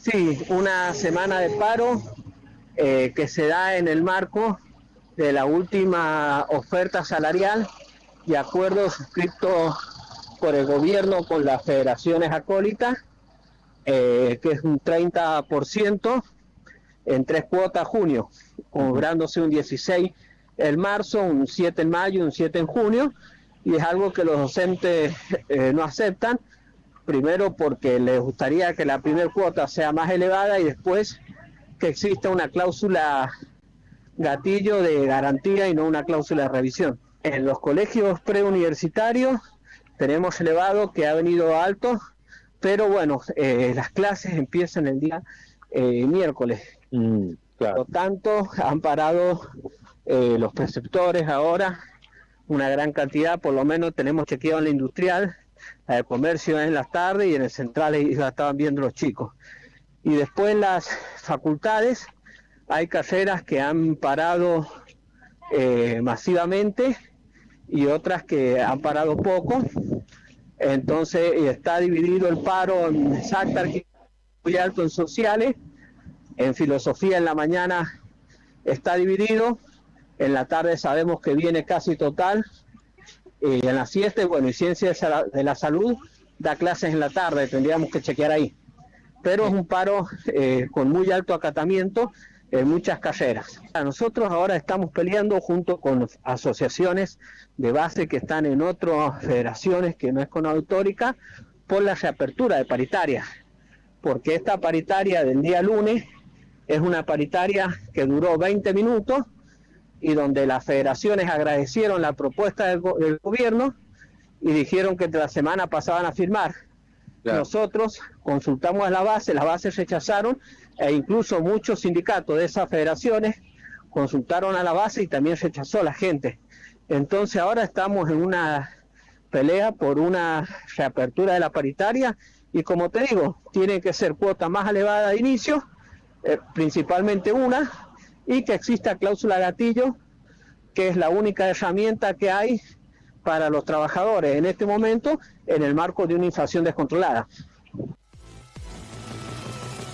Sí, una semana de paro eh, que se da en el marco de la última oferta salarial y acuerdo suscrito por el gobierno con las federaciones acólitas, eh, que es un 30% en tres cuotas junio, cobrándose un 16 en marzo, un 7 en mayo un 7 en junio, y es algo que los docentes eh, no aceptan, primero porque les gustaría que la primera cuota sea más elevada y después que exista una cláusula gatillo de garantía y no una cláusula de revisión. En los colegios preuniversitarios tenemos elevado que ha venido alto, pero bueno, eh, las clases empiezan el día eh, miércoles. Mm, Por lo tanto, han parado eh, los preceptores ahora una gran cantidad, por lo menos tenemos chequeado en la industrial, la comercio en las tardes y en el central ya estaban viendo los chicos. Y después las facultades hay carreras que han parado masivamente y otras que han parado poco. Entonces está dividido el paro en exacta muy alto en sociales, en filosofía en la mañana está dividido, en la tarde sabemos que viene casi total, y en la siesta, bueno, y ciencia de la salud da clases en la tarde, tendríamos que chequear ahí. Pero es un paro eh, con muy alto acatamiento en muchas carreras. Nosotros ahora estamos peleando junto con asociaciones de base que están en otras federaciones que no es con autórica por la reapertura de paritarias, porque esta paritaria del día lunes es una paritaria que duró 20 minutos y donde las federaciones agradecieron la propuesta del, gobierno y dijeron que la semana pasaban a firmar. Nosotros consultamos a la base, las bases rechazaron e incluso muchos sindicatos de esas federaciones consultaron a la base y también rechazó la gente. Entonces ahora estamos en una pelea por una reapertura de la paritaria y como te digo, tiene que ser cuota más elevada de inicio, eh, principalmente una, y que exista cláusula gatillo, que es la única herramienta que hay para los trabajadores en este momento en el marco de una inflación descontrolada.